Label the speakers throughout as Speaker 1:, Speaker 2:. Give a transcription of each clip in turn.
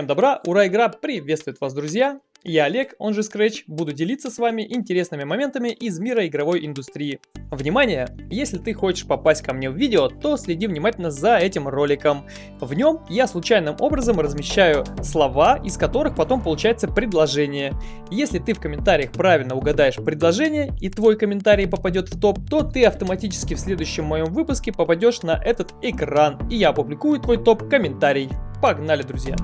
Speaker 1: Всем добра, ура, игра приветствует вас, друзья! Я Олег, он же Scratch, буду делиться с вами интересными моментами из мира игровой индустрии. Внимание! Если ты хочешь попасть ко мне в видео, то следи внимательно за этим роликом. В нем я случайным образом размещаю слова, из которых потом получается предложение. Если ты в комментариях правильно угадаешь предложение и твой комментарий попадет в топ, то ты автоматически в следующем моем выпуске попадешь на этот экран, и я опубликую твой топ-комментарий. Погнали, друзья!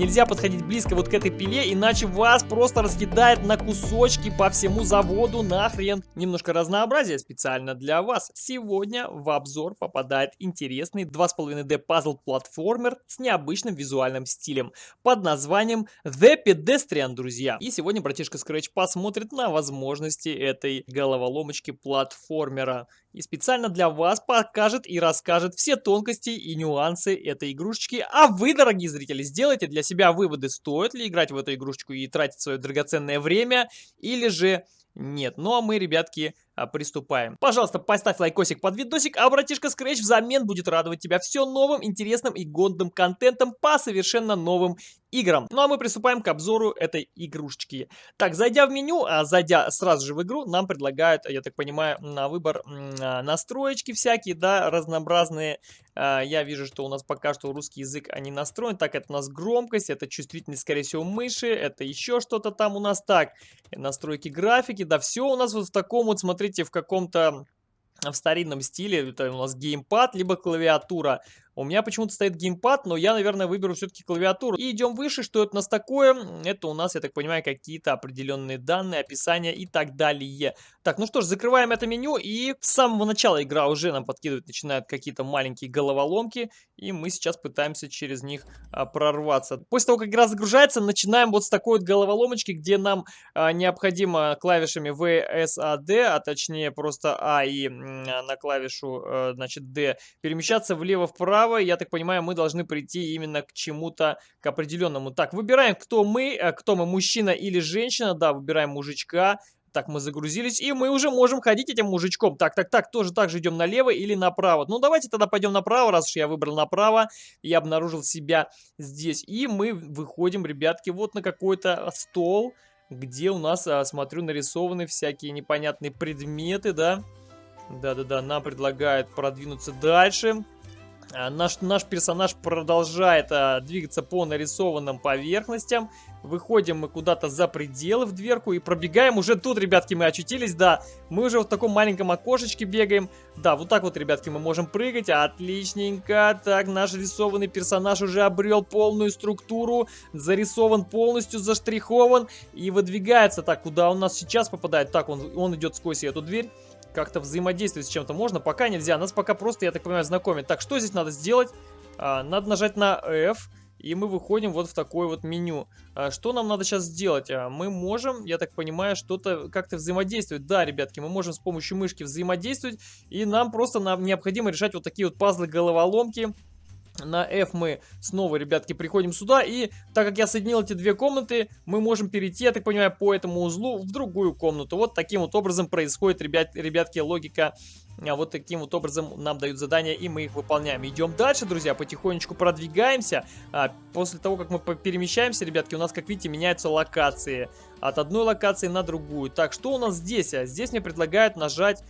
Speaker 1: Нельзя подходить близко вот к этой пиле, иначе вас просто разъедает на кусочки по всему заводу нахрен. Немножко разнообразия специально для вас. Сегодня в обзор попадает интересный 2,5D пазл-платформер с необычным визуальным стилем под названием The Pedestrian, друзья. И сегодня братишка Scratch посмотрит на возможности этой головоломочки платформера и специально для вас покажет и расскажет все тонкости и нюансы этой игрушечки. А вы, дорогие зрители, сделайте для себя выводы, стоит ли играть в эту игрушечку и тратить свое драгоценное время, или же нет. Ну а мы, ребятки, приступаем. Пожалуйста, поставь лайкосик под видосик, а братишка Scratch взамен будет радовать тебя все новым, интересным и годным контентом по совершенно новым играм. Ну а мы приступаем к обзору этой игрушечки. Так, зайдя в меню, а зайдя сразу же в игру, нам предлагают, я так понимаю, на выбор а, настроечки всякие, да, разнообразные. А, я вижу, что у нас пока что русский язык а не настроен. Так, это у нас громкость, это чувствительность, скорее всего, мыши, это еще что-то там у нас. Так, настройки графики, да, все у нас вот в таком вот, смотрите, смотрите, в каком-то в старинном стиле, это у нас геймпад, либо клавиатура. У меня почему-то стоит геймпад, но я, наверное, выберу все-таки клавиатуру. И идем выше, что это у нас такое? Это у нас, я так понимаю, какие-то определенные данные, описания и так далее. Так, ну что ж, закрываем это меню, и с самого начала игра уже нам подкидывать начинают какие-то маленькие головоломки, и мы сейчас пытаемся через них а, прорваться. После того, как игра загружается, начинаем вот с такой вот головоломочки, где нам а, необходимо клавишами V, S, A, D, а точнее просто А и на клавишу, а, значит, D, перемещаться влево-вправо, право, я так понимаю, мы должны прийти именно к чему-то, к определенному. Так, выбираем, кто мы, э, кто мы, мужчина или женщина. Да, выбираем мужичка. Так, мы загрузились, и мы уже можем ходить этим мужичком. Так, так, так, тоже так же идем налево или направо. Ну, давайте тогда пойдем направо, раз уж я выбрал направо. Я обнаружил себя здесь. И мы выходим, ребятки, вот на какой-то стол, где у нас, а, смотрю, нарисованы всякие непонятные предметы, да. Да-да-да, нам предлагают продвинуться дальше. Наш, наш персонаж продолжает а, двигаться по нарисованным поверхностям. Выходим мы куда-то за пределы в дверку и пробегаем. Уже тут, ребятки, мы очутились, да. Мы уже в таком маленьком окошечке бегаем. Да, вот так вот, ребятки, мы можем прыгать. Отличненько. Так, наш рисованный персонаж уже обрел полную структуру. Зарисован полностью, заштрихован. И выдвигается. Так, куда он нас сейчас попадает? Так, он, он идет сквозь эту дверь как-то взаимодействовать с чем-то можно. Пока нельзя, нас пока просто, я так понимаю, знакомить. Так, что здесь надо сделать? А, надо нажать на F, и мы выходим вот в такое вот меню. А, что нам надо сейчас сделать? А, мы можем, я так понимаю, что-то как-то взаимодействовать. Да, ребятки, мы можем с помощью мышки взаимодействовать, и нам просто нам необходимо решать вот такие вот пазлы-головоломки. На F мы снова, ребятки, приходим сюда. И так как я соединил эти две комнаты, мы можем перейти, я так понимаю, по этому узлу в другую комнату. Вот таким вот образом происходит, ребят, ребятки, логика. А вот таким вот образом нам дают задания, и мы их выполняем. Идем дальше, друзья, потихонечку продвигаемся. А, после того, как мы перемещаемся, ребятки, у нас, как видите, меняются локации. От одной локации на другую. Так, что у нас здесь? А, здесь мне предлагают нажать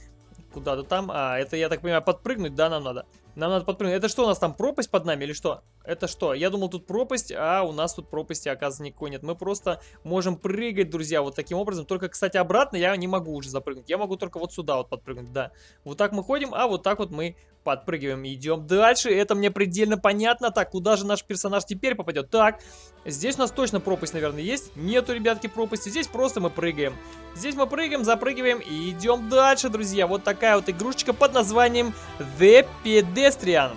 Speaker 1: куда-то там. А, это, я так понимаю, подпрыгнуть, да, нам надо? Нам надо подпрыгнуть. Это что, у нас там пропасть под нами или что? Это что? Я думал, тут пропасть, а у нас тут пропасти, оказывается, никакой нет. Мы просто можем прыгать, друзья, вот таким образом. Только, кстати, обратно я не могу уже запрыгнуть. Я могу только вот сюда вот подпрыгнуть, да. Вот так мы ходим, а вот так вот мы подпрыгиваем. Идем дальше. Это мне предельно понятно. Так, куда же наш персонаж теперь попадет? Так, здесь у нас точно пропасть, наверное, есть. Нету, ребятки, пропасти. Здесь просто мы прыгаем. Здесь мы прыгаем, запрыгиваем и идем дальше, друзья. Вот такая вот игрушечка под названием The Pedestrian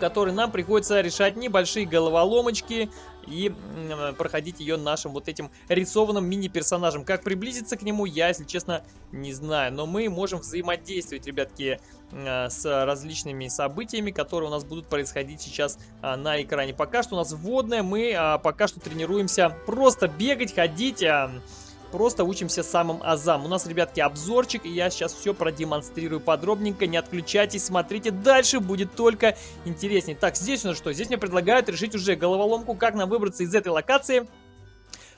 Speaker 1: которой нам приходится решать небольшие головоломочки и проходить ее нашим вот этим рисованным мини-персонажем. Как приблизиться к нему, я, если честно, не знаю. Но мы можем взаимодействовать, ребятки, э, с различными событиями, которые у нас будут происходить сейчас а, на экране. Пока что у нас вводное, мы а, пока что тренируемся просто бегать, ходить... Просто учимся самым азам. У нас, ребятки, обзорчик, и я сейчас все продемонстрирую подробненько. Не отключайтесь, смотрите, дальше будет только интереснее. Так, здесь у нас что? Здесь мне предлагают решить уже головоломку, как нам выбраться из этой локации.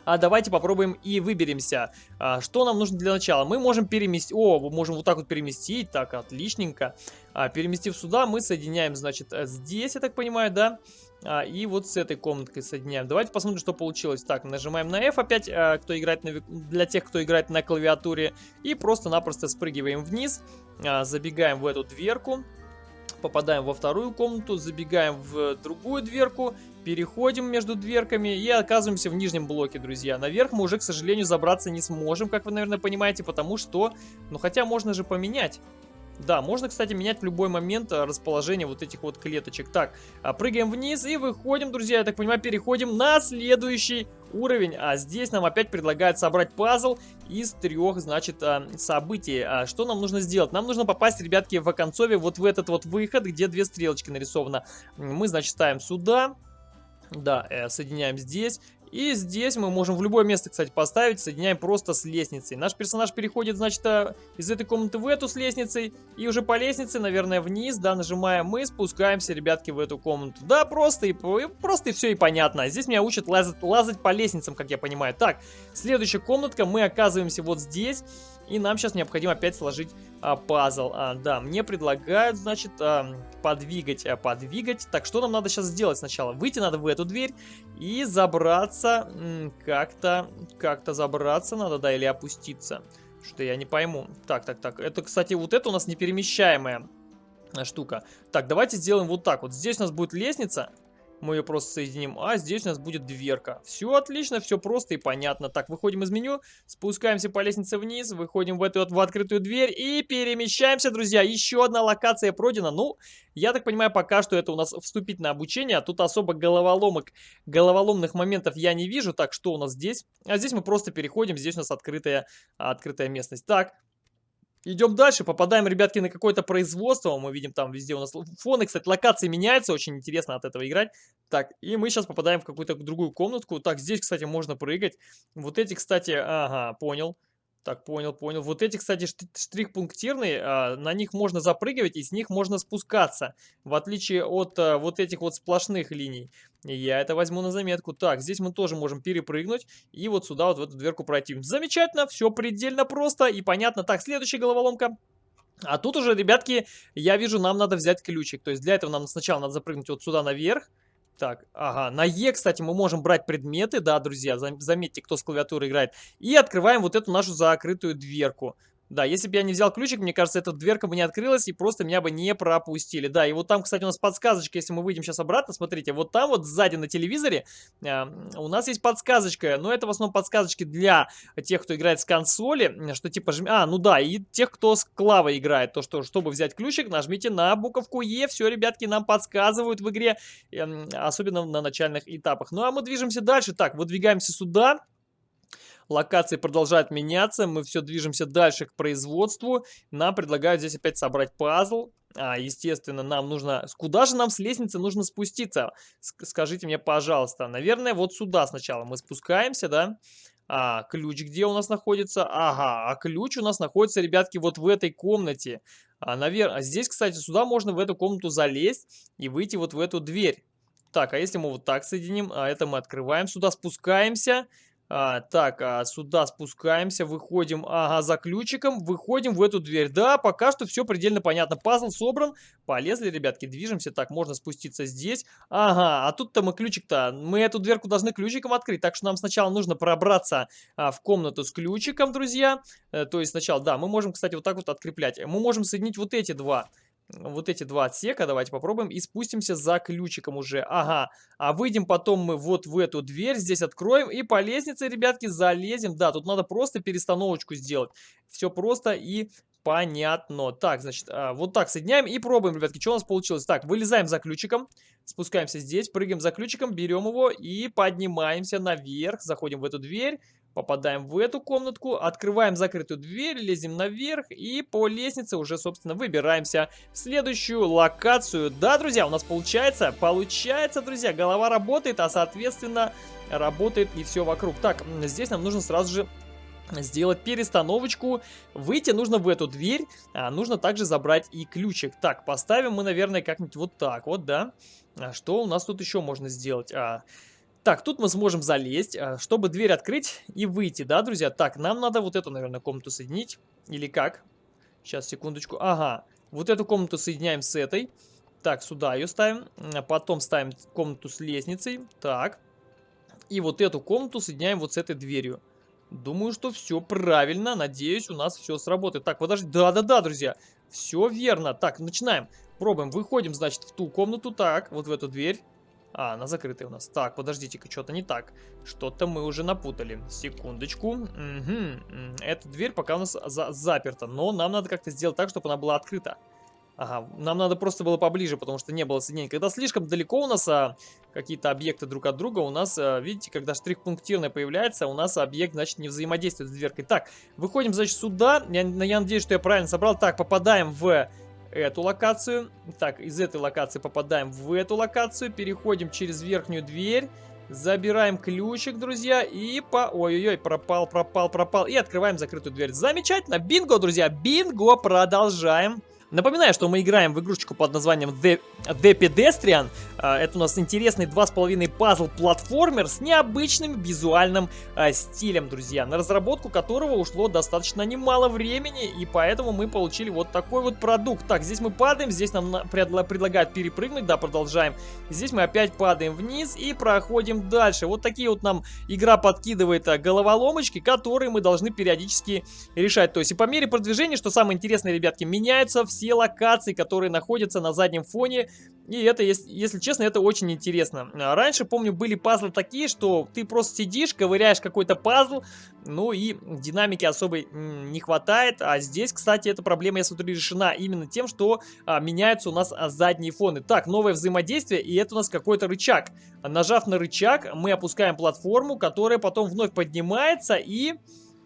Speaker 1: А давайте попробуем и выберемся. А, что нам нужно для начала? Мы можем переместить... О, мы можем вот так вот переместить. Так, отличненько. А, переместив сюда, мы соединяем, значит, здесь, я так понимаю, да? А, и вот с этой комнаткой соединяем. Давайте посмотрим, что получилось. Так, нажимаем на F опять, а, кто играет на, для тех, кто играет на клавиатуре. И просто-напросто спрыгиваем вниз. А, забегаем в эту дверку попадаем во вторую комнату, забегаем в другую дверку, переходим между дверками и оказываемся в нижнем блоке, друзья. Наверх мы уже, к сожалению, забраться не сможем, как вы, наверное, понимаете, потому что... Ну, хотя можно же поменять. Да, можно, кстати, менять в любой момент а, расположение вот этих вот клеточек. Так, а, прыгаем вниз и выходим, друзья, я так понимаю, переходим на следующий уровень. А здесь нам опять предлагают собрать пазл из трех, значит, а, событий. Что нам нужно сделать? Нам нужно попасть, ребятки, в оконцове вот в этот вот выход, где две стрелочки нарисованы. Мы, значит, ставим сюда. Да, э, соединяем здесь. И здесь мы можем в любое место, кстати, поставить, соединяем просто с лестницей. Наш персонаж переходит, значит, э, из этой комнаты в эту с лестницей, и уже по лестнице, наверное, вниз, да, нажимаем мы, спускаемся, ребятки, в эту комнату. Да, просто и, просто и все и понятно. Здесь меня учат лазать, лазать по лестницам, как я понимаю. Так, следующая комнатка, мы оказываемся вот здесь. И нам сейчас необходимо опять сложить а, пазл. А, да, мне предлагают, значит, а, подвигать, а, подвигать. Так, что нам надо сейчас сделать сначала? Выйти надо в эту дверь и забраться, как-то, как-то забраться надо, да, или опуститься. Что я не пойму. Так, так, так. Это, кстати, вот это у нас неперемещаемая штука. Так, давайте сделаем вот так. Вот здесь у нас будет лестница мы ее просто соединим, а здесь у нас будет дверка. Все отлично, все просто и понятно. Так, выходим из меню, спускаемся по лестнице вниз, выходим в эту вот в открытую дверь и перемещаемся, друзья. Еще одна локация пройдена. Ну, я так понимаю, пока что это у нас вступительное обучение, а тут особо головоломок, головоломных моментов я не вижу. Так, что у нас здесь? А здесь мы просто переходим, здесь у нас открытая, открытая местность. Так, Идем дальше, попадаем, ребятки, на какое-то производство. Мы видим там везде у нас фоны. Кстати, локации меняются, очень интересно от этого играть. Так, и мы сейчас попадаем в какую-то другую комнатку. Так, здесь, кстати, можно прыгать. Вот эти, кстати, ага, понял. Так, понял, понял. Вот эти, кстати, штрих-пунктирные, а, на них можно запрыгивать и с них можно спускаться. В отличие от а, вот этих вот сплошных линий. Я это возьму на заметку. Так, здесь мы тоже можем перепрыгнуть и вот сюда вот в эту дверку пройти. Замечательно, все предельно просто и понятно. Так, следующая головоломка. А тут уже, ребятки, я вижу, нам надо взять ключик. То есть для этого нам сначала надо запрыгнуть вот сюда наверх. Так, ага, на Е, кстати, мы можем брать предметы, да, друзья, заметьте, кто с клавиатуры играет. И открываем вот эту нашу закрытую дверку. Да, если бы я не взял ключик, мне кажется, эта дверка бы не открылась и просто меня бы не пропустили. Да, и вот там, кстати, у нас подсказочка, если мы выйдем сейчас обратно, смотрите, вот там вот сзади на телевизоре э, у нас есть подсказочка, но это в основном подсказочки для тех, кто играет с консоли, что типа, жми... а, ну да, и тех, кто с клавой играет, то что, чтобы взять ключик, нажмите на буковку Е, все, ребятки, нам подсказывают в игре, э, особенно на начальных этапах. Ну, а мы движемся дальше, так, выдвигаемся сюда, Локации продолжают меняться, мы все движемся дальше к производству. Нам предлагают здесь опять собрать пазл. А, естественно, нам нужно... Куда же нам с лестницы нужно спуститься? Скажите мне, пожалуйста. Наверное, вот сюда сначала мы спускаемся, да? А, ключ где у нас находится? Ага, а ключ у нас находится, ребятки, вот в этой комнате. А, наверное, а здесь, кстати, сюда можно в эту комнату залезть и выйти вот в эту дверь. Так, а если мы вот так соединим, а это мы открываем, сюда спускаемся, а, так, а, сюда спускаемся, выходим, ага, за ключиком, выходим в эту дверь. Да, пока что все предельно понятно. Пазл собран, полезли, ребятки, движемся. Так, можно спуститься здесь. Ага, а тут-то мы ключик-то, мы эту дверку должны ключиком открыть, так что нам сначала нужно пробраться а, в комнату с ключиком, друзья. А, то есть сначала, да, мы можем, кстати, вот так вот откреплять. Мы можем соединить вот эти два вот эти два отсека, давайте попробуем, и спустимся за ключиком уже. Ага, а выйдем потом мы вот в эту дверь, здесь откроем, и по лестнице, ребятки, залезем. Да, тут надо просто перестановочку сделать. Все просто и понятно. Так, значит, а, вот так соединяем и пробуем, ребятки, что у нас получилось. Так, вылезаем за ключиком, спускаемся здесь, прыгаем за ключиком, берем его и поднимаемся наверх, заходим в эту дверь. Попадаем в эту комнатку, открываем закрытую дверь, лезем наверх и по лестнице уже, собственно, выбираемся в следующую локацию. Да, друзья, у нас получается, получается, друзья, голова работает, а, соответственно, работает и все вокруг. Так, здесь нам нужно сразу же сделать перестановочку. Выйти нужно в эту дверь, а нужно также забрать и ключик. Так, поставим мы, наверное, как-нибудь вот так вот, да. А что у нас тут еще можно сделать? А, так, тут мы сможем залезть, а, чтобы дверь открыть и выйти, да, друзья? Так, нам надо вот эту, наверное, комнату соединить. Или как? Сейчас, секундочку. Ага, вот эту комнату соединяем с этой. Так, сюда ее ставим. Потом ставим комнату с лестницей. Так. И вот эту комнату соединяем вот с этой дверью. Думаю, что все правильно. Надеюсь, у нас все сработает. Так, подожди. Да-да-да, друзья. Все верно. Так, начинаем. Пробуем. Выходим, значит, в ту комнату. Так, вот в эту дверь. А, она закрытая у нас. Так, подождите-ка, что-то не так. Что-то мы уже напутали. Секундочку. Угу. Эта дверь пока у нас за заперта. Но нам надо как-то сделать так, чтобы она была открыта. Ага, нам надо просто было поближе, потому что не было соединения. Когда слишком далеко у нас а, какие-то объекты друг от друга, у нас, а, видите, когда штрих-пунктирная появляется, у нас объект, значит, не взаимодействует с дверкой. Так, выходим, значит, сюда. Я, я надеюсь, что я правильно собрал. Так, попадаем в эту локацию. Так, из этой локации попадаем в эту локацию. Переходим через верхнюю дверь. Забираем ключик, друзья, и по... Ой-ой-ой, пропал, пропал, пропал. И открываем закрытую дверь. Замечательно. Бинго, друзья, бинго. Продолжаем. Напоминаю, что мы играем в игрушечку под названием The, The Pedestrian. А, это у нас интересный 2,5 пазл-платформер с необычным визуальным а, стилем, друзья. На разработку которого ушло достаточно немало времени, и поэтому мы получили вот такой вот продукт. Так, здесь мы падаем, здесь нам предлагают перепрыгнуть, да, продолжаем. Здесь мы опять падаем вниз и проходим дальше. Вот такие вот нам игра подкидывает а, головоломочки, которые мы должны периодически решать. То есть и по мере продвижения, что самое интересное, ребятки, меняются все все локации, которые находятся на заднем фоне. И это, если честно, это очень интересно. А раньше, помню, были пазлы такие, что ты просто сидишь, ковыряешь какой-то пазл, ну и динамики особой не хватает. А здесь, кстати, эта проблема, я смотрю, решена именно тем, что а, меняются у нас а, задние фоны. Так, новое взаимодействие, и это у нас какой-то рычаг. Нажав на рычаг, мы опускаем платформу, которая потом вновь поднимается и...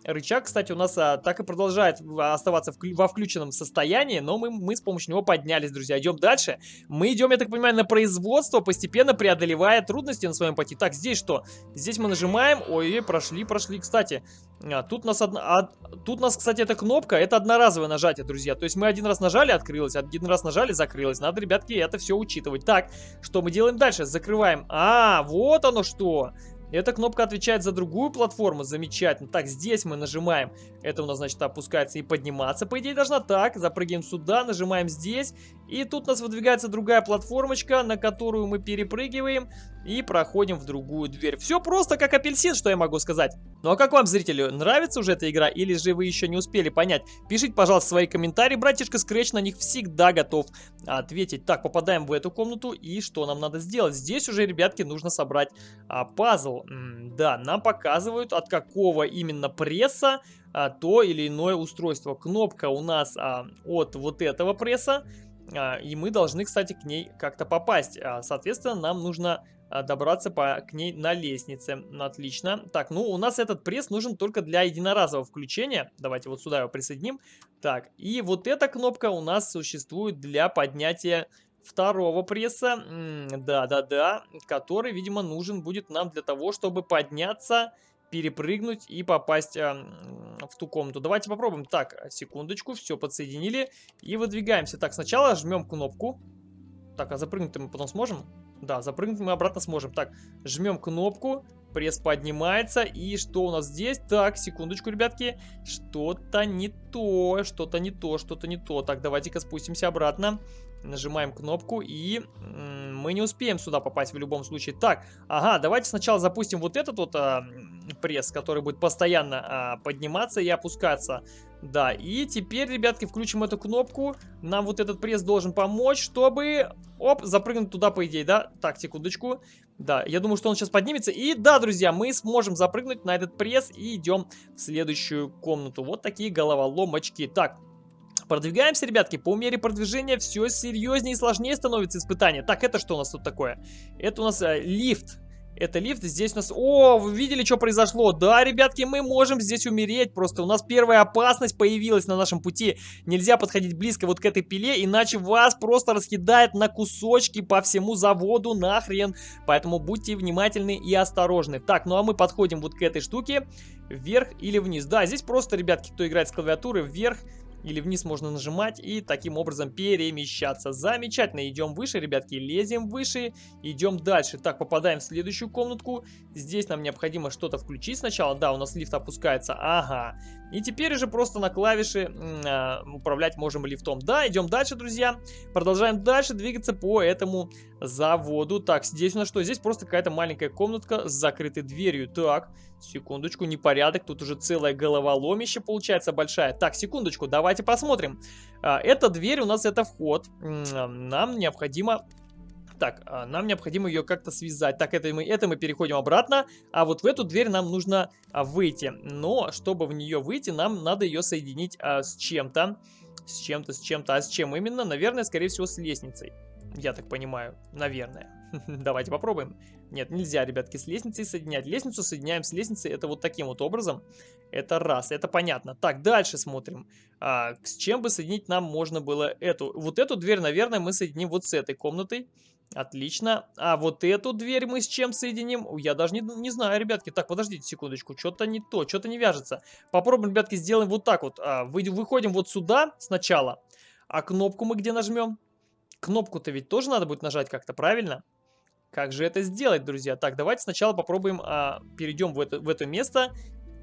Speaker 1: Рычаг, кстати, у нас а, так и продолжает оставаться в, во включенном состоянии, но мы, мы с помощью него поднялись, друзья. Идем дальше. Мы идем, я так понимаю, на производство, постепенно преодолевая трудности на своем пути. Так, здесь что? Здесь мы нажимаем. Ой-ой, прошли, прошли. Кстати, а, тут, нас одна, а, тут нас, кстати, эта кнопка, это одноразовое нажатие, друзья. То есть мы один раз нажали, открылось, один раз нажали, закрылось. Надо, ребятки, это все учитывать. Так, что мы делаем дальше? Закрываем. А, вот оно что. Эта кнопка отвечает за другую платформу. Замечательно. Так, здесь мы нажимаем. Это у нас, значит, опускается и подниматься. По идее, должна так. Запрыгиваем сюда, нажимаем здесь. И тут у нас выдвигается другая платформочка, на которую мы перепрыгиваем и проходим в другую дверь. Все просто как апельсин, что я могу сказать. Ну а как вам, зрители, нравится уже эта игра или же вы еще не успели понять? Пишите, пожалуйста, свои комментарии, братишка Scratch на них всегда готов ответить. Так, попадаем в эту комнату и что нам надо сделать? Здесь уже, ребятки, нужно собрать а, пазл. -м, да, нам показывают, от какого именно пресса а, то или иное устройство. Кнопка у нас а, от вот этого пресса. А, и мы должны, кстати, к ней как-то попасть. А, соответственно, нам нужно а, добраться по, к ней на лестнице. Отлично. Так, ну у нас этот пресс нужен только для единоразового включения. Давайте вот сюда его присоединим. Так, и вот эта кнопка у нас существует для поднятия второго пресса. Да-да-да, который, видимо, нужен будет нам для того, чтобы подняться перепрыгнуть и попасть э, в ту комнату. Давайте попробуем. Так, секундочку, все подсоединили и выдвигаемся. Так, сначала жмем кнопку. Так, а запрыгнуть мы потом сможем? Да, запрыгнуть мы обратно сможем. Так, жмем кнопку, пресс поднимается. И что у нас здесь? Так, секундочку, ребятки. Что-то не то, что-то не то, что-то не то. Так, давайте-ка спустимся обратно. Нажимаем кнопку и мы не успеем сюда попасть в любом случае. Так, ага, давайте сначала запустим вот этот вот а, пресс, который будет постоянно а, подниматься и опускаться. Да, и теперь, ребятки, включим эту кнопку. Нам вот этот пресс должен помочь, чтобы, оп, запрыгнуть туда, по идее, да? Так, секундочку. Да, я думаю, что он сейчас поднимется. И да, друзья, мы сможем запрыгнуть на этот пресс и идем в следующую комнату. Вот такие головоломочки. Так, Продвигаемся, ребятки, по мере продвижения все серьезнее и сложнее становится испытание. Так, это что у нас тут такое? Это у нас э, лифт. Это лифт, здесь у нас... О, вы видели, что произошло? Да, ребятки, мы можем здесь умереть просто. У нас первая опасность появилась на нашем пути. Нельзя подходить близко вот к этой пиле, иначе вас просто раскидает на кусочки по всему заводу нахрен. Поэтому будьте внимательны и осторожны. Так, ну а мы подходим вот к этой штуке. Вверх или вниз. Да, здесь просто, ребятки, кто играет с клавиатуры, вверх или вниз можно нажимать и таким образом перемещаться. Замечательно, идем выше, ребятки, лезем выше, идем дальше. Так, попадаем в следующую комнатку. Здесь нам необходимо что-то включить сначала. Да, у нас лифт опускается, ага. И теперь уже просто на клавиши э, управлять можем лифтом. Да, идем дальше, друзья. Продолжаем дальше двигаться по этому заводу. Так, здесь у нас что? Здесь просто какая-то маленькая комнатка с закрытой дверью. Так, секундочку, непорядок. Тут уже целая головоломище получается большая. Так, секундочку, давайте посмотрим. А, эта дверь у нас это вход. Нам необходимо так, а, нам необходимо ее как-то связать. Так, это мы, это мы переходим обратно. А вот в эту дверь нам нужно а, выйти. Но, чтобы в нее выйти, нам надо ее соединить а, с чем-то. С чем-то, с чем-то. А с чем именно? Наверное, скорее всего, с лестницей. Я так понимаю. Наверное. Давайте попробуем. Нет, нельзя, ребятки, с лестницей соединять. Лестницу соединяем с лестницей. Это вот таким вот образом. Это раз, это понятно. Так, дальше смотрим. А, с чем бы соединить нам можно было эту? Вот эту дверь, наверное, мы соединим вот с этой комнатой. Отлично. А вот эту дверь мы с чем соединим? Я даже не, не знаю, ребятки. Так, подождите секундочку. Что-то не то, что-то не вяжется. Попробуем, ребятки, сделаем вот так вот. А, вы, выходим вот сюда сначала. А кнопку мы где нажмем? Кнопку-то ведь тоже надо будет нажать как-то, правильно? Как же это сделать, друзья? Так, давайте сначала попробуем, а, перейдем в это, в это место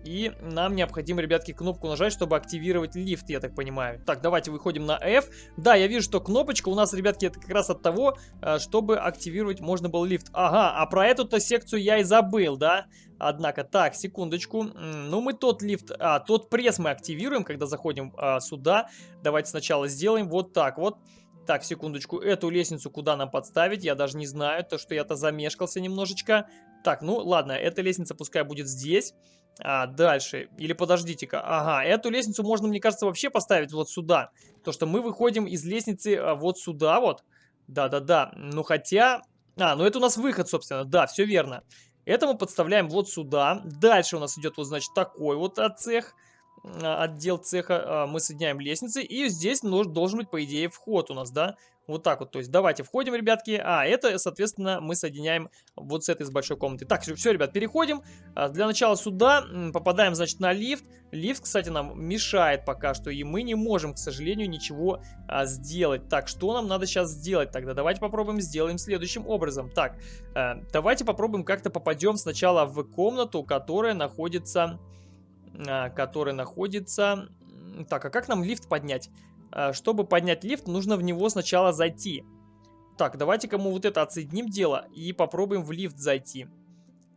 Speaker 1: и нам необходимо, ребятки, кнопку нажать, чтобы активировать лифт, я так понимаю. Так, давайте выходим на F. Да, я вижу, что кнопочка у нас, ребятки, это как раз от того, э, чтобы активировать можно был лифт. Ага, а про эту-то секцию я и забыл, да? Однако, так, секундочку. Ну, мы тот лифт, а, тот пресс мы активируем, когда заходим а, сюда. Давайте сначала сделаем вот так вот. Так, секундочку, эту лестницу куда нам подставить, я даже не знаю, то что я-то замешкался немножечко. Так, ну ладно, эта лестница пускай будет здесь. А, дальше. Или подождите-ка. Ага, эту лестницу можно, мне кажется, вообще поставить вот сюда. То, что мы выходим из лестницы а, вот сюда вот. Да-да-да. Ну, хотя... А, ну это у нас выход, собственно. Да, все верно. Это мы подставляем вот сюда. Дальше у нас идет вот, значит, такой вот цех. Отдел цеха. А, мы соединяем лестницы. И здесь должен быть, по идее, вход у нас, да? Вот так вот, то есть давайте входим, ребятки. А, это, соответственно, мы соединяем вот с этой с большой комнаты. Так, все, ребят, переходим. А, для начала сюда попадаем, значит, на лифт. Лифт, кстати, нам мешает пока что, и мы не можем, к сожалению, ничего а, сделать. Так, что нам надо сейчас сделать тогда? Давайте попробуем сделаем следующим образом. Так, а, давайте попробуем как-то попадем сначала в комнату, которая находится... А, которая находится... Так, а как нам лифт поднять? Э, чтобы поднять лифт, нужно в него сначала зайти. Так, давайте-ка мы вот это отсоединим дело и попробуем в лифт зайти.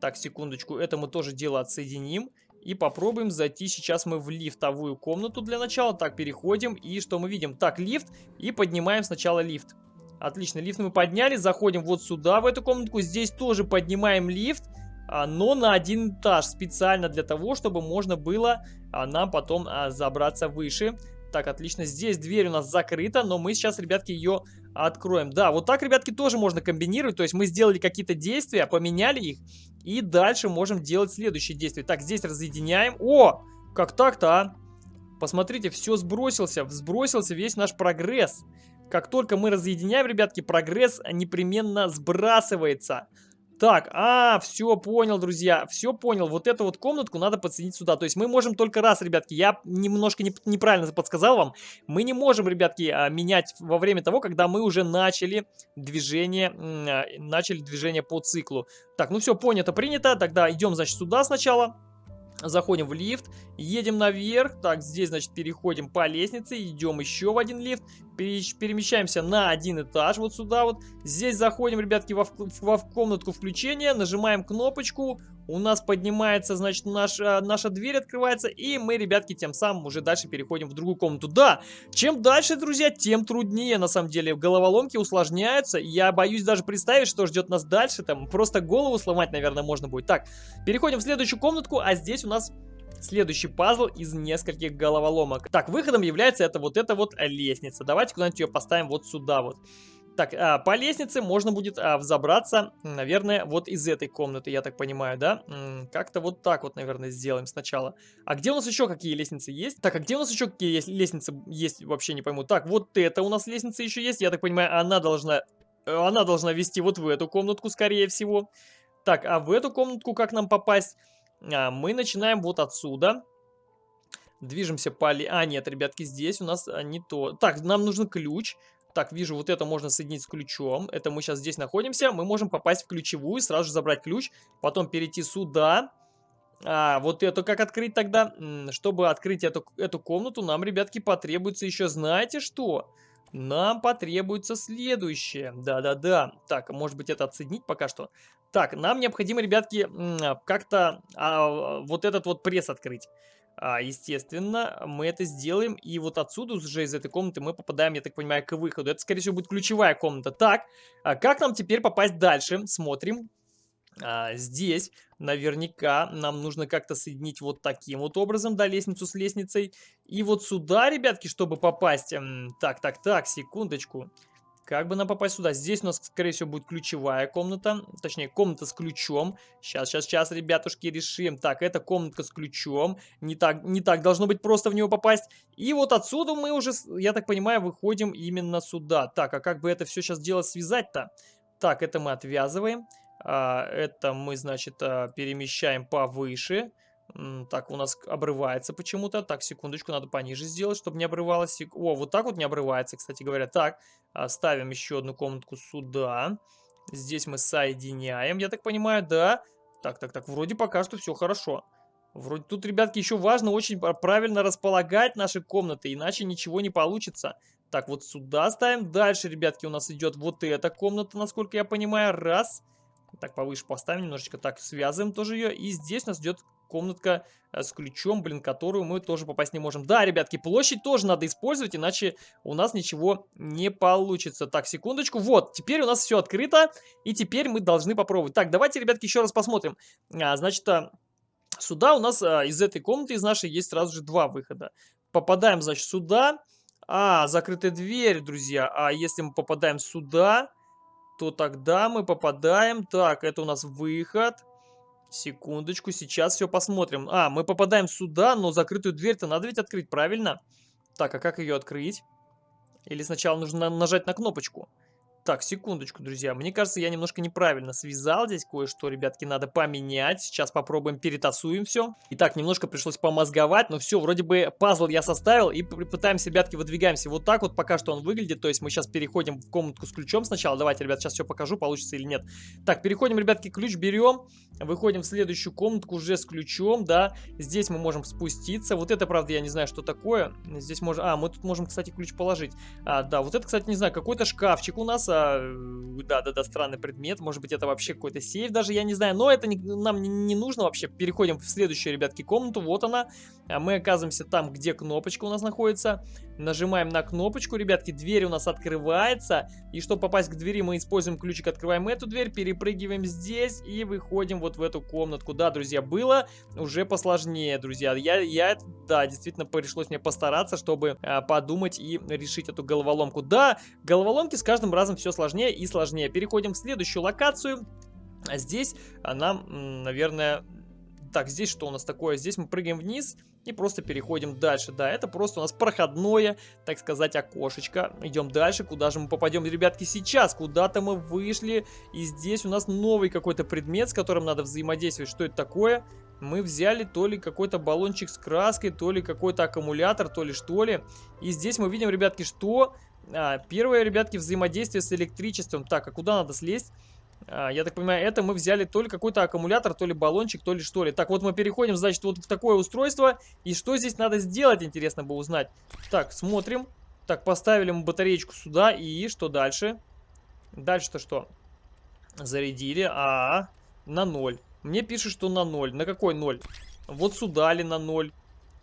Speaker 1: Так, секундочку, это мы тоже дело отсоединим. И попробуем зайти сейчас мы в лифтовую комнату для начала. Так, переходим. И что мы видим? Так, лифт. И поднимаем сначала лифт. Отлично, лифт мы подняли. Заходим вот сюда, в эту комнатку. Здесь тоже поднимаем лифт. А, но на один этаж. Специально для того, чтобы можно было а, нам потом а, забраться выше. Так, отлично. Здесь дверь у нас закрыта, но мы сейчас, ребятки, ее откроем. Да, вот так, ребятки, тоже можно комбинировать. То есть мы сделали какие-то действия, поменяли их. И дальше можем делать следующие действия. Так, здесь разъединяем. О, как так-то, а? Посмотрите, все сбросился. Сбросился весь наш прогресс. Как только мы разъединяем, ребятки, прогресс непременно сбрасывается. Так, а, все понял, друзья, все понял. Вот эту вот комнатку надо подсоединить сюда. То есть мы можем только раз, ребятки, я немножко не, неправильно подсказал вам. Мы не можем, ребятки, а, менять во время того, когда мы уже начали движение, а, начали движение по циклу. Так, ну все, понято, принято. Тогда идем, значит, сюда сначала. Заходим в лифт, едем наверх. Так, здесь, значит, переходим по лестнице, идем еще в один лифт перемещаемся на один этаж, вот сюда вот. Здесь заходим, ребятки, во, во комнатку включения, нажимаем кнопочку, у нас поднимается, значит, наша, наша дверь открывается, и мы, ребятки, тем самым уже дальше переходим в другую комнату. Да, чем дальше, друзья, тем труднее, на самом деле. Головоломки усложняются, я боюсь даже представить, что ждет нас дальше, там просто голову сломать, наверное, можно будет. Так, переходим в следующую комнатку, а здесь у нас Следующий пазл из нескольких головоломок. Так, выходом является это вот эта вот лестница. Давайте куда-нибудь ее поставим вот сюда вот. Так, а, по лестнице можно будет а, взобраться, наверное, вот из этой комнаты, я так понимаю, да? Как-то вот так вот, наверное, сделаем сначала. А где у нас еще какие лестницы есть? Так, а где у нас еще какие лестницы есть, вообще не пойму. Так, вот это у нас лестница еще есть, я так понимаю, она должна... Она должна вести вот в эту комнатку, скорее всего. Так, а в эту комнатку как нам попасть? А, мы начинаем вот отсюда. Движемся по... А, нет, ребятки, здесь у нас а, не то. Так, нам нужен ключ. Так, вижу, вот это можно соединить с ключом. Это мы сейчас здесь находимся. Мы можем попасть в ключевую, сразу же забрать ключ. Потом перейти сюда. А, вот это как открыть тогда? Чтобы открыть эту, эту комнату, нам, ребятки, потребуется еще, знаете что? Нам потребуется следующее. Да-да-да. Так, может быть это отсоединить пока что? Так, нам необходимо, ребятки, как-то а, вот этот вот пресс открыть. А, естественно, мы это сделаем. И вот отсюда уже из этой комнаты мы попадаем, я так понимаю, к выходу. Это, скорее всего, будет ключевая комната. Так, а как нам теперь попасть дальше? Смотрим. А, здесь наверняка нам нужно как-то соединить вот таким вот образом, да, лестницу с лестницей. И вот сюда, ребятки, чтобы попасть... Так, так, так, секундочку. Как бы нам попасть сюда? Здесь у нас, скорее всего, будет ключевая комната. Точнее, комната с ключом. Сейчас, сейчас, сейчас, ребятушки, решим. Так, это комнатка с ключом. Не так, не так должно быть просто в него попасть. И вот отсюда мы уже, я так понимаю, выходим именно сюда. Так, а как бы это все сейчас дело связать-то? Так, это мы отвязываем. А, это мы, значит, а, перемещаем повыше. Так, у нас обрывается почему-то. Так, секундочку, надо пониже сделать, чтобы не обрывалось. О, вот так вот не обрывается, кстати говоря. Так, а, ставим еще одну комнатку сюда. Здесь мы соединяем, я так понимаю, да? Так, так, так, вроде пока что все хорошо. Вроде тут, ребятки, еще важно очень правильно располагать наши комнаты, иначе ничего не получится. Так, вот сюда ставим. Дальше, ребятки, у нас идет вот эта комната, насколько я понимаю. Раз. Так, повыше поставим немножечко. Так, связываем тоже ее. И здесь у нас идет комнатка э, с ключом, блин, которую мы тоже попасть не можем. Да, ребятки, площадь тоже надо использовать, иначе у нас ничего не получится. Так, секундочку. Вот, теперь у нас все открыто, и теперь мы должны попробовать. Так, давайте, ребятки, еще раз посмотрим. А, значит, а, сюда у нас а, из этой комнаты, из нашей, есть сразу же два выхода. Попадаем, значит, сюда. А, закрытая дверь, друзья. А если мы попадаем сюда, то тогда мы попадаем... Так, это у нас выход. Секундочку, сейчас все посмотрим. А, мы попадаем сюда, но закрытую дверь-то надо ведь открыть, правильно? Так, а как ее открыть? Или сначала нужно нажать на кнопочку? Так, секундочку, друзья. Мне кажется, я немножко неправильно связал здесь кое-что, ребятки, надо поменять. Сейчас попробуем, перетасуем все. Итак, немножко пришлось помозговать, но все, вроде бы пазл я составил и пытаемся, ребятки, выдвигаемся вот так вот, пока что он выглядит. То есть мы сейчас переходим в комнатку с ключом сначала. Давайте, ребят, сейчас все покажу, получится или нет. Так, переходим, ребятки, ключ берем, выходим в следующую комнатку уже с ключом, да. Здесь мы можем спуститься. Вот это, правда, я не знаю, что такое. Здесь можем... А, мы тут можем, кстати, ключ положить. А, да, вот это, кстати, не знаю, какой-то шкафчик у нас, да-да-да, странный предмет, может быть это вообще какой-то сейф даже, я не знаю, но это не, нам не, нужно вообще, переходим в следующую, ребятки, комнату, вот она, а мы оказываемся там, где кнопочка у нас находится, нажимаем на кнопочку, ребятки, дверь у нас открывается, и чтобы попасть к двери, мы используем ключик, открываем эту дверь, перепрыгиваем здесь и выходим вот в эту комнатку, да, друзья, было уже посложнее, друзья, я, я да, действительно пришлось мне постараться, чтобы а, подумать и решить эту головоломку, да, головоломки с каждым разом все все сложнее и сложнее. Переходим в следующую локацию. Здесь нам, наверное... Так, здесь что у нас такое? Здесь мы прыгаем вниз и просто переходим дальше. Да, это просто у нас проходное, так сказать, окошечко. Идем дальше. Куда же мы попадем, ребятки, сейчас? Куда-то мы вышли. И здесь у нас новый какой-то предмет, с которым надо взаимодействовать. Что это такое? Мы взяли то ли какой-то баллончик с краской, то ли какой-то аккумулятор, то ли что ли. И здесь мы видим, ребятки, что а, первое, ребятки, взаимодействие с электричеством. Так, а куда надо слезть? А, я так понимаю, это мы взяли то ли какой-то аккумулятор, то ли баллончик, то ли что ли. Так, вот мы переходим, значит, вот в такое устройство. И что здесь надо сделать, интересно бы узнать. Так, смотрим. Так, поставили мы батареечку сюда. И что дальше? Дальше-то что? Зарядили. А, на ноль. Мне пишут, что на ноль. На какой ноль? Вот сюда ли на ноль?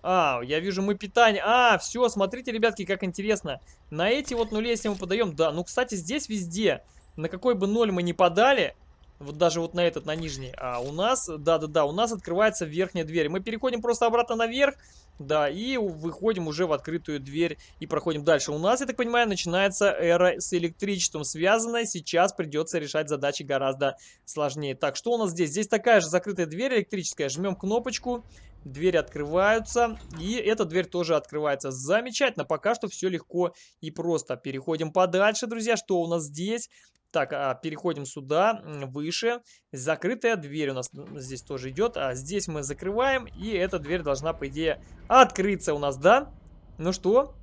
Speaker 1: А, я вижу, мы питание... А, все, смотрите, ребятки, как интересно. На эти вот нули, если мы подаем... Да, ну, кстати, здесь везде, на какой бы ноль мы не подали, вот даже вот на этот, на нижний, а у нас, да-да-да, у нас открывается верхняя дверь. Мы переходим просто обратно наверх, да, и выходим уже в открытую дверь и проходим дальше. У нас, я так понимаю, начинается эра с электричеством связанная. Сейчас придется решать задачи гораздо сложнее. Так, что у нас здесь? Здесь такая же закрытая дверь электрическая. Жмем кнопочку, двери открываются, и эта дверь тоже открывается. Замечательно, пока что все легко и просто. Переходим подальше, друзья, что у нас здесь? Так, а, переходим сюда, выше. Закрытая дверь у нас здесь тоже идет. А здесь мы закрываем, и эта дверь должна, по идее, открыться у нас, да? Ну что,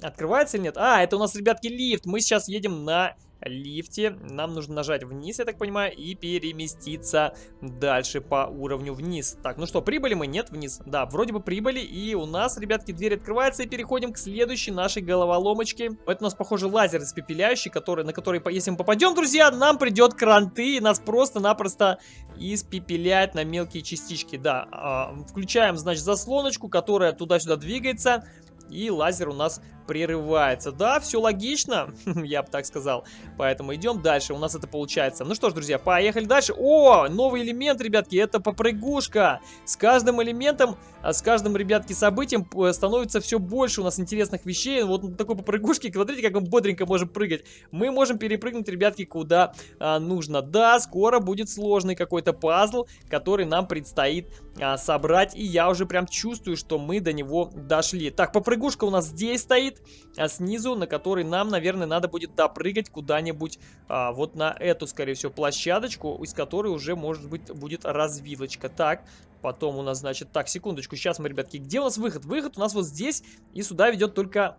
Speaker 1: открывается или нет? А, это у нас, ребятки, лифт. Мы сейчас едем на лифте. Нам нужно нажать вниз, я так понимаю, и переместиться дальше по уровню вниз. Так, ну что, прибыли мы? Нет, вниз. Да, вроде бы прибыли, и у нас, ребятки, дверь открывается, и переходим к следующей нашей головоломочке. Это у нас, похоже, лазер испепеляющий, который, на который, если мы попадем, друзья, нам придет кранты, и нас просто-напросто испепеляет на мелкие частички. Да, а, включаем, значит, заслоночку, которая туда-сюда двигается и лазер у нас прерывается. Да, все логично, я бы так сказал. Поэтому идем дальше, у нас это получается. Ну что ж, друзья, поехали дальше. О, новый элемент, ребятки, это попрыгушка. С каждым элементом, а с каждым, ребятки, событием становится все больше у нас интересных вещей. Вот на такой попрыгушке, смотрите, как мы бодренько можем прыгать. Мы можем перепрыгнуть, ребятки, куда а, нужно. Да, скоро будет сложный какой-то пазл, который нам предстоит а, собрать. И я уже прям чувствую, что мы до него дошли. Так, попрыгушка у нас здесь стоит а снизу, на который нам, наверное, надо будет допрыгать куда-нибудь а, вот на эту, скорее всего, площадочку, из которой уже, может быть, будет развилочка. Так, потом у нас, значит, так, секундочку, сейчас мы, ребятки, где у нас выход? Выход у нас вот здесь, и сюда ведет только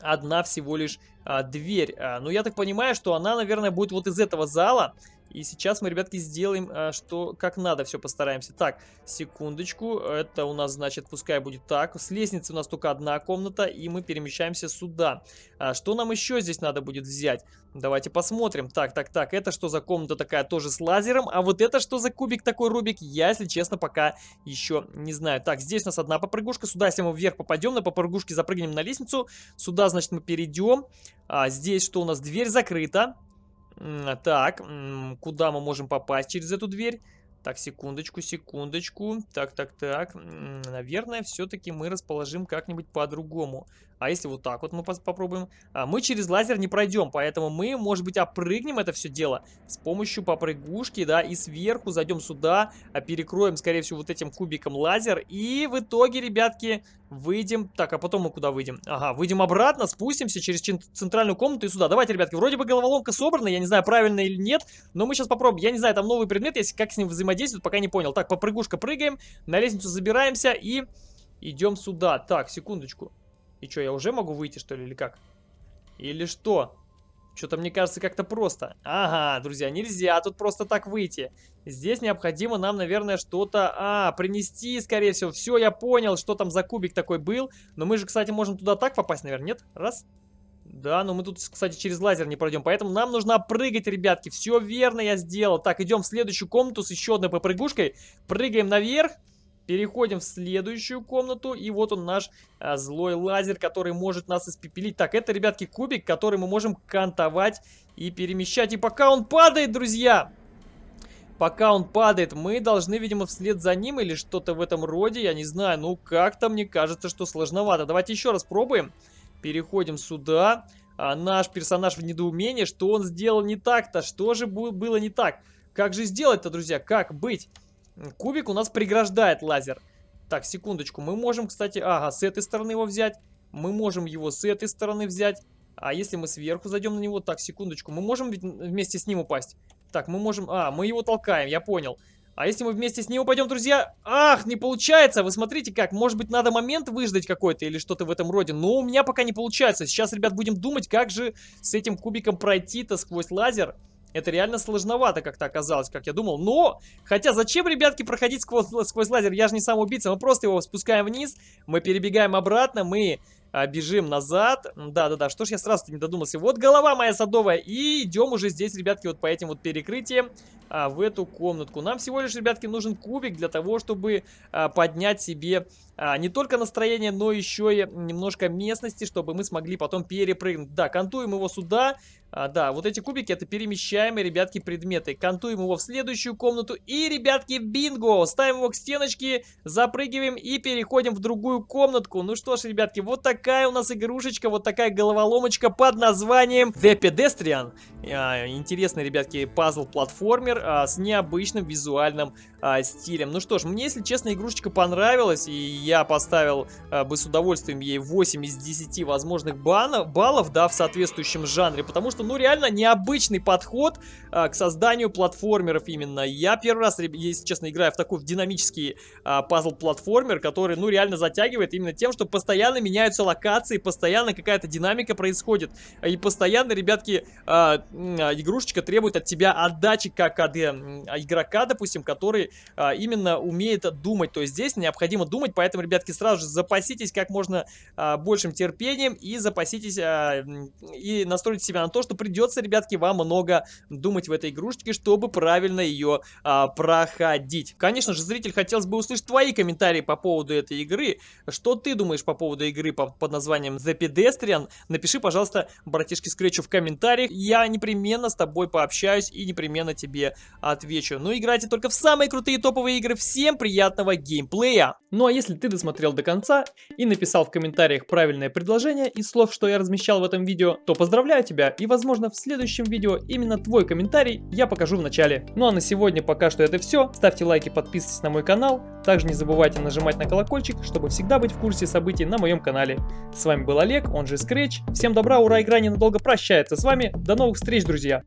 Speaker 1: одна всего лишь а, дверь. А, ну, я так понимаю, что она, наверное, будет вот из этого зала. И сейчас мы, ребятки, сделаем, а, что как надо, все постараемся. Так, секундочку, это у нас, значит, пускай будет так. С лестницы у нас только одна комната, и мы перемещаемся сюда. А, что нам еще здесь надо будет взять? Давайте посмотрим. Так, так, так, это что за комната такая тоже с лазером? А вот это что за кубик такой, Рубик? Я, если честно, пока еще не знаю. Так, здесь у нас одна попрыгушка. Сюда, если мы вверх попадем, на попрыгушке запрыгнем на лестницу. Сюда, значит, мы перейдем. А, здесь что у нас? Дверь закрыта. Так, куда мы можем попасть через эту дверь? Так, секундочку, секундочку. Так, так, так. Наверное, все-таки мы расположим как-нибудь по-другому. А если вот так вот мы попробуем? А, мы через лазер не пройдем, поэтому мы, может быть, опрыгнем это все дело с помощью попрыгушки, да, и сверху зайдем сюда, а перекроем, скорее всего, вот этим кубиком лазер. И в итоге, ребятки, выйдем... Так, а потом мы куда выйдем? Ага, выйдем обратно, спустимся через центральную комнату и сюда. Давайте, ребятки, вроде бы головоломка собрана, я не знаю, правильно или нет, но мы сейчас попробуем. Я не знаю, там новый предмет, если как с ним взаимодействовать, пока не понял. Так, попрыгушка прыгаем, на лестницу забираемся и идем сюда. Так, секундочку. И что, я уже могу выйти, что ли, или как? Или что? Что-то мне кажется как-то просто. Ага, друзья, нельзя тут просто так выйти. Здесь необходимо нам, наверное, что-то... А, принести, скорее всего. Все, я понял, что там за кубик такой был. Но мы же, кстати, можем туда так попасть, наверное, нет? Раз. Да, но мы тут, кстати, через лазер не пройдем. Поэтому нам нужно прыгать, ребятки. Все верно я сделал. Так, идем в следующую комнату с еще одной попрыгушкой. Прыгаем наверх. Переходим в следующую комнату, и вот он наш а, злой лазер, который может нас испепелить. Так, это, ребятки, кубик, который мы можем кантовать и перемещать. И пока он падает, друзья, пока он падает, мы должны, видимо, вслед за ним или что-то в этом роде, я не знаю. Ну, как-то мне кажется, что сложновато. Давайте еще раз пробуем. Переходим сюда. А наш персонаж в недоумении, что он сделал не так-то, что же было не так? Как же сделать-то, друзья, как быть? Кубик у нас преграждает лазер. Так, секундочку. Мы можем, кстати, ага, с этой стороны его взять. Мы можем его с этой стороны взять. А если мы сверху зайдем на него? Так, секундочку. Мы можем вместе с ним упасть? Так, мы можем... А, мы его толкаем, я понял. А если мы вместе с ним упадем, друзья? Ах, не получается! Вы смотрите как. Может быть, надо момент выждать какой-то или что-то в этом роде. Но у меня пока не получается. Сейчас, ребят, будем думать, как же с этим кубиком пройти-то сквозь лазер. Это реально сложновато как-то оказалось, как я думал. Но, хотя зачем, ребятки, проходить сквозь, сквозь лазер? Я же не сам убийца. Мы просто его спускаем вниз, мы перебегаем обратно, мы а, бежим назад. Да-да-да, что ж я сразу не додумался. Вот голова моя садовая. И идем уже здесь, ребятки, вот по этим вот перекрытиям а, в эту комнатку. Нам всего лишь, ребятки, нужен кубик для того, чтобы а, поднять себе не только настроение, но еще и немножко местности, чтобы мы смогли потом перепрыгнуть. Да, кантуем его сюда. А, да, вот эти кубики это перемещаемые, ребятки, предметы. Кантуем его в следующую комнату. И, ребятки, бинго! Ставим его к стеночке, запрыгиваем и переходим в другую комнатку. Ну что ж, ребятки, вот такая у нас игрушечка, вот такая головоломочка под названием The Pedestrian. А, интересный, ребятки, пазл-платформер а, с необычным визуальным а, стилем. Ну что ж, мне, если честно, игрушечка понравилась, и я поставил а, бы с удовольствием ей 8 из 10 возможных банов, баллов, да, в соответствующем жанре, потому что, ну, реально необычный подход а, к созданию платформеров именно. Я первый раз, если честно, играю в такой динамический а, пазл-платформер, который, ну, реально затягивает именно тем, что постоянно меняются локации, постоянно какая-то динамика происходит, и постоянно, ребятки, а, а, игрушечка требует от тебя отдачи как от э, игрока, допустим, который а, именно умеет думать. То есть здесь необходимо думать, поэтому, ребятки, сразу же запаситесь как можно а, большим терпением и запаситесь а, и настройте себя на то, что придется, ребятки, вам много думать в этой игрушечке, чтобы правильно ее а, проходить. Конечно же, зритель, хотелось бы услышать твои комментарии по поводу этой игры. Что ты думаешь по поводу игры по, под названием The Pedestrian? Напиши, пожалуйста, братишке Скретчу в комментариях. Я непременно с тобой пообщаюсь и непременно тебе отвечу. Ну, играйте только в самые крутые топовые игры. Всем приятного геймплея! Ну, а если ты досмотрел до конца и написал в комментариях правильное предложение из слов, что я размещал в этом видео, то поздравляю тебя и, возможно, в следующем видео именно твой комментарий я покажу в начале. Ну, а на сегодня пока что это все. Ставьте лайки, подписывайтесь на мой канал. Также не забывайте нажимать на колокольчик, чтобы всегда быть в курсе событий на моем канале. С вами был Олег, он же Scratch. Всем добра, ура, игра ненадолго прощается с вами. До новых встреч, друзья!